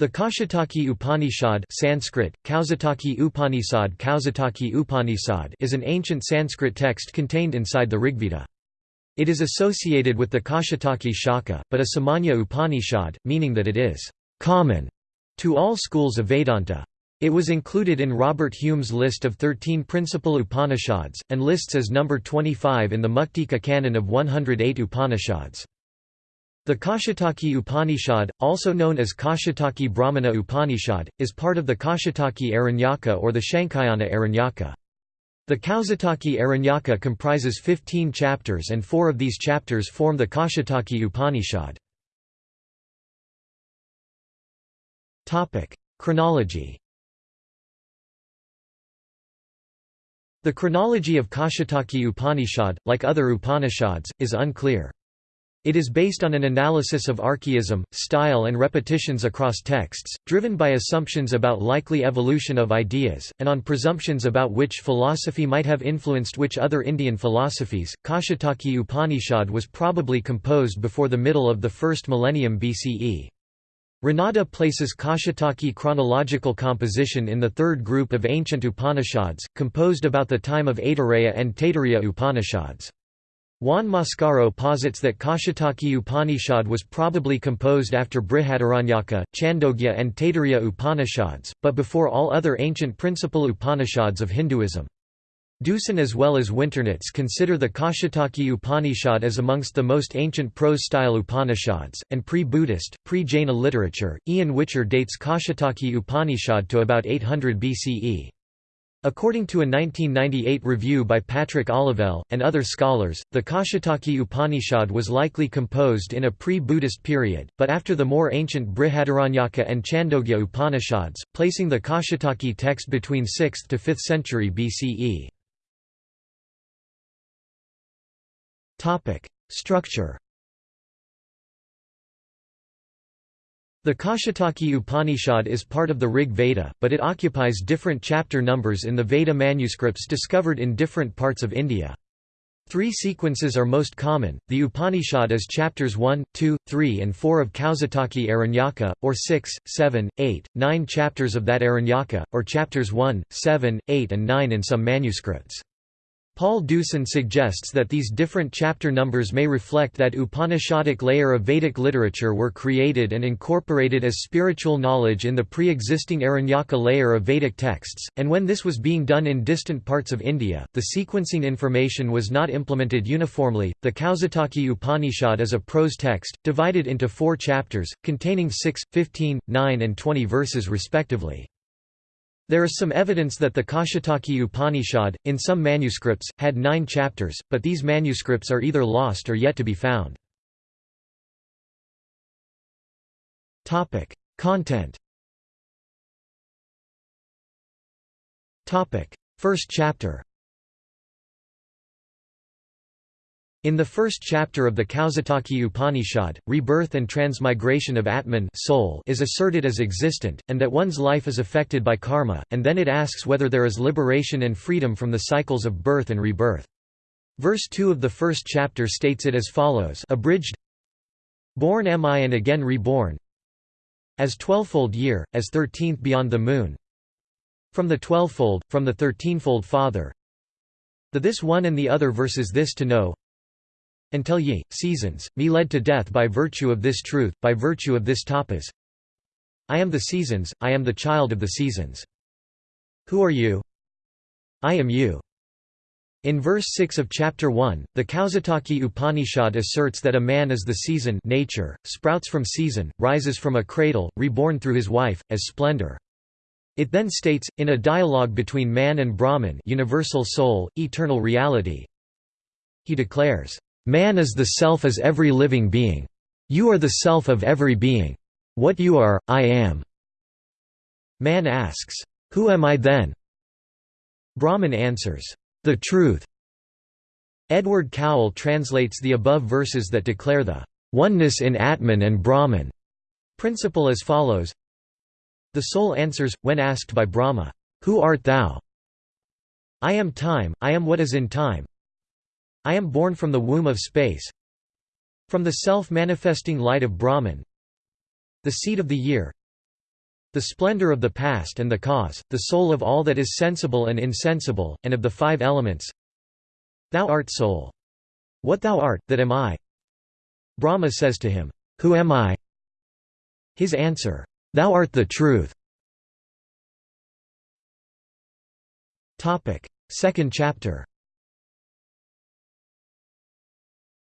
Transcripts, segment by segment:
The Kaushitaki Upanishad Sanskrit, Kausataki Upanishad, Kausataki Upanishad is an ancient Sanskrit text contained inside the Rigveda. It is associated with the Kaushitaki Shakha, but a Samanya Upanishad, meaning that it is «common» to all schools of Vedanta. It was included in Robert Hume's list of 13 principal Upanishads, and lists as number 25 in the Muktika canon of 108 Upanishads. The Kaushitaki Upanishad, also known as Kaushitaki Brahmana Upanishad, is part of the Kaushitaki Aranyaka or the Shankhayana Aranyaka. The Kausataki Aranyaka comprises 15 chapters and four of these chapters form the Kaushitaki Upanishad. Chronology The chronology of Kaushitaki Upanishad, like other Upanishads, is unclear. It is based on an analysis of archaism, style and repetitions across texts, driven by assumptions about likely evolution of ideas, and on presumptions about which philosophy might have influenced which other Indian philosophies. Kaushitaki Upanishad was probably composed before the middle of the first millennium BCE. Ranade places Kaushitaki chronological composition in the third group of ancient Upanishads, composed about the time of Aitareya and Taittiriya Upanishads. Juan Mascaro posits that Kaushitaki Upanishad was probably composed after Brihadaranyaka, Chandogya and Taittiriya Upanishads, but before all other ancient principal Upanishads of Hinduism. Deussen as well as Winternitz consider the Kaushitaki Upanishad as amongst the most ancient prose-style Upanishads, and pre-Buddhist, pre-Jaina literature. Ian Whicher dates Kaushitaki Upanishad to about 800 BCE. According to a 1998 review by Patrick Olivelle, and other scholars, the Kaushitaki Upanishad was likely composed in a pre-Buddhist period, but after the more ancient Brihadaranyaka and Chandogya Upanishads, placing the Kaushitaki text between 6th to 5th century BCE. Structure The Kaushitaki Upanishad is part of the Rig Veda, but it occupies different chapter numbers in the Veda manuscripts discovered in different parts of India. Three sequences are most common, the Upanishad is chapters 1, 2, 3 and 4 of Kausataki Aranyaka, or 6, 7, 8, 9 chapters of that Aranyaka, or chapters 1, 7, 8 and 9 in some manuscripts. Paul Deussen suggests that these different chapter numbers may reflect that Upanishadic layer of Vedic literature were created and incorporated as spiritual knowledge in the pre-existing Aranyaka layer of Vedic texts, and when this was being done in distant parts of India, the sequencing information was not implemented uniformly. The Kausataki Upanishad is a prose text, divided into four chapters, containing 6, 15, 9 and 20 verses respectively. There is some evidence that the Kaushitaki Upanishad, in some manuscripts, had nine chapters, but these manuscripts are either lost or yet to be found. Content First chapter In the first chapter of the Kausataki Upanishad, rebirth and transmigration of Atman soul is asserted as existent, and that one's life is affected by karma, and then it asks whether there is liberation and freedom from the cycles of birth and rebirth. Verse 2 of the first chapter states it as follows abridged, Born am I and again reborn As twelvefold year, as thirteenth beyond the moon From the twelvefold, from the thirteenfold Father The this one and the other verses this to know until ye, seasons, me led to death by virtue of this truth, by virtue of this tapas. I am the seasons, I am the child of the seasons. Who are you? I am you. In verse 6 of chapter 1, the Kausataki Upanishad asserts that a man is the season nature, sprouts from season, rises from a cradle, reborn through his wife, as splendor. It then states, in a dialogue between man and Brahman universal soul, eternal reality, he declares, Man is the self as every living being. You are the self of every being. What you are, I am. Man asks, Who am I then? Brahman answers, The truth. Edward Cowell translates the above verses that declare the oneness in Atman and Brahman principle as follows The soul answers, when asked by Brahma, Who art thou? I am time, I am what is in time, I am born from the womb of space From the self-manifesting light of Brahman The seed of the year the splendor of the past and the cause, the soul of all that is sensible and insensible, and of the five elements. Thou art soul. What thou art, that am I. Brahma says to him, Who am I? His answer, Thou art the truth. Second chapter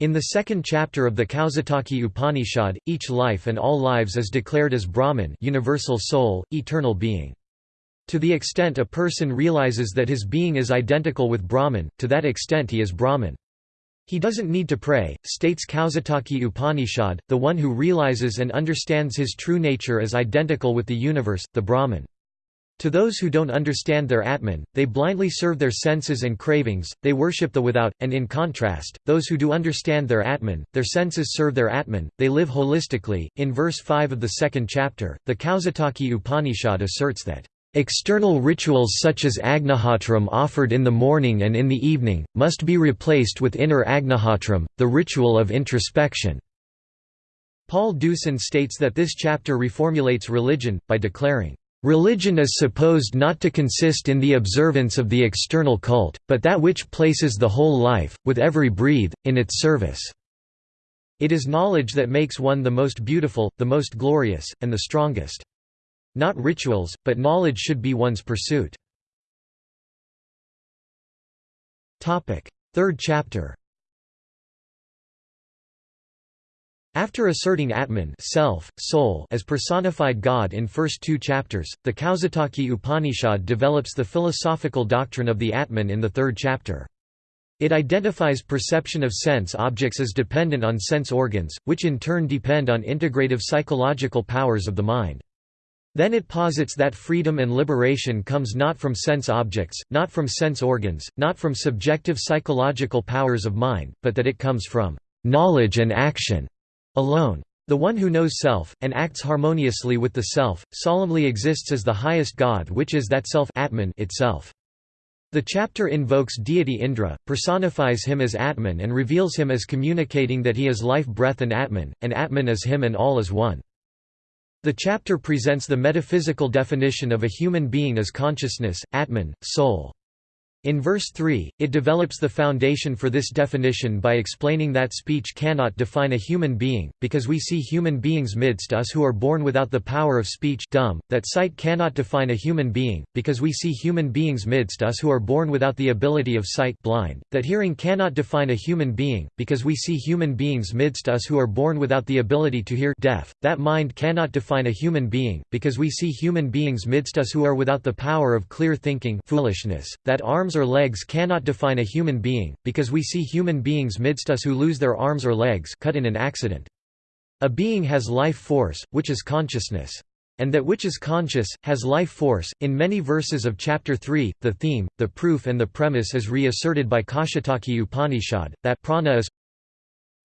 In the second chapter of the Kaushitaki Upanishad, each life and all lives is declared as Brahman universal soul, eternal being. To the extent a person realizes that his being is identical with Brahman, to that extent he is Brahman. He doesn't need to pray, states Kaushitaki Upanishad, the one who realizes and understands his true nature as identical with the universe, the Brahman. To those who don't understand their Atman, they blindly serve their senses and cravings, they worship the without, and in contrast, those who do understand their Atman, their senses serve their Atman, they live holistically. In verse 5 of the second chapter, the Kaushitaki Upanishad asserts that, External rituals such as Agnihotram offered in the morning and in the evening, must be replaced with inner Agnihotram, the ritual of introspection. Paul Deussen states that this chapter reformulates religion, by declaring, Religion is supposed not to consist in the observance of the external cult, but that which places the whole life, with every breathe, in its service. It is knowledge that makes one the most beautiful, the most glorious, and the strongest. Not rituals, but knowledge should be one's pursuit. Third chapter After asserting Atman self, soul as personified God in first two chapters, the Kaushitaki Upanishad develops the philosophical doctrine of the Atman in the third chapter. It identifies perception of sense objects as dependent on sense organs, which in turn depend on integrative psychological powers of the mind. Then it posits that freedom and liberation comes not from sense objects, not from sense organs, not from subjective psychological powers of mind, but that it comes from knowledge and action alone. The one who knows self, and acts harmoniously with the self, solemnly exists as the highest God which is that self Atman itself. The chapter invokes deity Indra, personifies him as Atman and reveals him as communicating that he is life breath and Atman, and Atman is him and all is one. The chapter presents the metaphysical definition of a human being as consciousness, Atman, soul. In verse 3, it develops the foundation for this definition by explaining that speech cannot define a human being, because we see human beings midst us who are born without the power of speech dumb, that sight cannot define a human being, because we see human beings midst us who are born without the ability of sight blind, that hearing cannot define a human being, because we see human beings midst us who are born without the ability to hear deaf, that mind cannot define a human being, because we see human beings midst us who are without the power of clear thinking foolishness, that arms arms or legs cannot define a human being, because we see human beings midst us who lose their arms or legs cut in an accident. A being has life force, which is consciousness. And that which is conscious, has life force. In many verses of Chapter 3, the theme, the proof and the premise is reasserted by Kaushitaki Upanishad, that prana is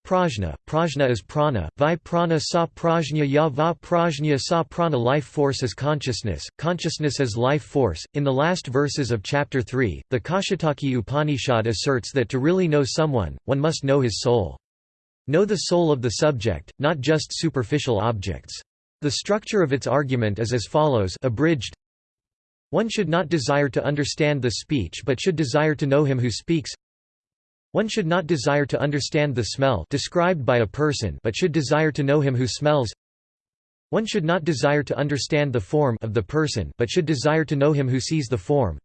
Prajna, prajna is prana, vi prana sa prajna ya va prajna sa prana life force is consciousness, consciousness is life force. In the last verses of chapter 3, the Kaushitaki Upanishad asserts that to really know someone, one must know his soul. Know the soul of the subject, not just superficial objects. The structure of its argument is as follows abridged, One should not desire to understand the speech but should desire to know him who speaks one should not desire to understand the smell described by a person but should desire to know him who smells. One should not desire to understand the form of the person but should desire to know him who sees the form.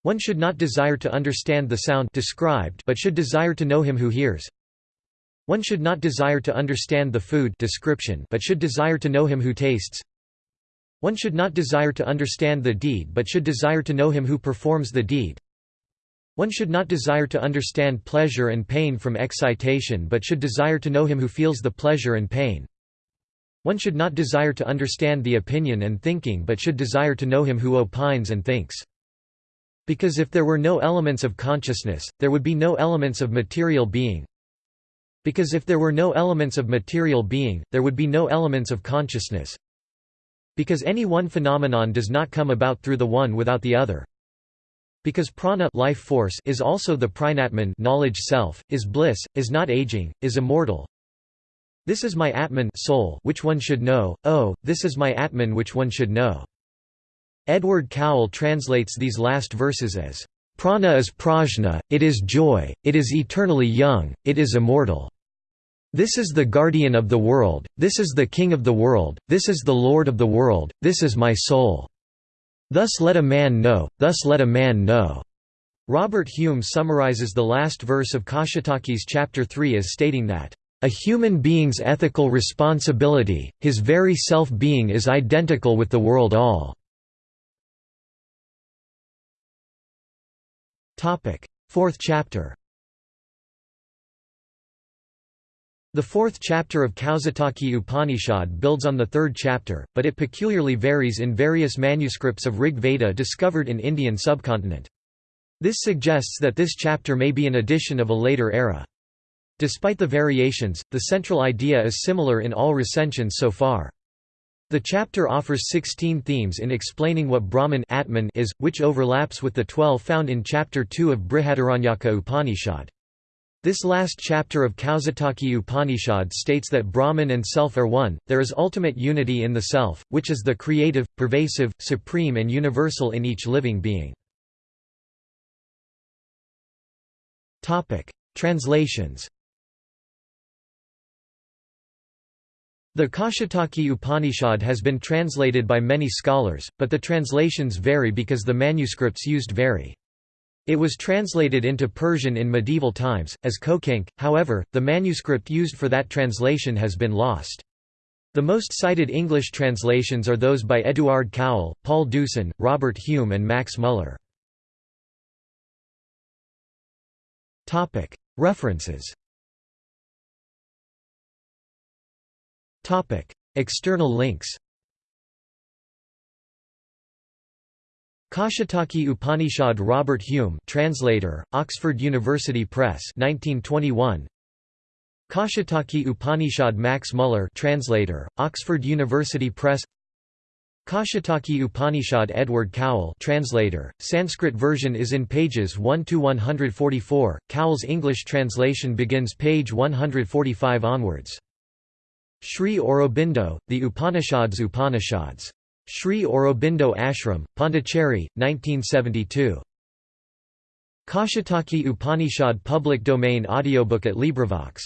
One should not desire to understand the sound described but should desire to know him who hears. One should not desire to understand the food description but should desire to know him who tastes. One should not desire to understand the deed but should desire to know him who performs the deed. One should not desire to understand pleasure and pain from excitation but should desire to know him who feels the pleasure and pain. One should not desire to understand the opinion and thinking but should desire to know him who opines and thinks. Because if there were no elements of consciousness, there would be no elements of material being. Because if there were no elements of material being, there would be no elements of consciousness. Because any one phenomenon does not come about through the one without the other. Because prana life force is also the prajnatman knowledge self, is bliss, is not aging, is immortal. This is my Atman soul which one should know, oh, this is my Atman which one should know. Edward Cowell translates these last verses as, Prana is prajna, it is joy, it is eternally young, it is immortal. This is the guardian of the world, this is the king of the world, this is the lord of the world, this is my soul. Thus let a man know, thus let a man know. Robert Hume summarizes the last verse of Kaushitaki's chapter 3 as stating that, "...a human being's ethical responsibility, his very self-being is identical with the world all." Fourth chapter The fourth chapter of Kaushitaki Upanishad builds on the third chapter, but it peculiarly varies in various manuscripts of Rig Veda discovered in Indian subcontinent. This suggests that this chapter may be an addition of a later era. Despite the variations, the central idea is similar in all recensions so far. The chapter offers 16 themes in explaining what Brahman Atman is, which overlaps with the 12 found in chapter 2 of Brihadaranyaka Upanishad. This last chapter of Kaushitaki Upanishad states that Brahman and self are one, there is ultimate unity in the self, which is the creative, pervasive, supreme and universal in each living being. Translations The Kaushitaki Upanishad has been translated by many scholars, but the translations vary because the manuscripts used vary. It was translated into Persian in medieval times, as Kokink, however, the manuscript used for that translation has been lost. The most cited English translations are those by Edward Cowell, Paul Deussen, Robert Hume and Max Muller. References External links Kaushitaki Upanishad Robert Hume translator, Oxford University Press 1921 Kaushitaki Upanishad Max Muller translator, Oxford University Press Kaushitaki Upanishad Edward Cowell translator, Sanskrit version is in pages 1 to 144. Cowell's English translation begins page 145 onwards. Sri Aurobindo, The Upanishads Upanishads Sri Aurobindo Ashram, Pondicherry, 1972. Kaushitaki Upanishad public domain audiobook at LibriVox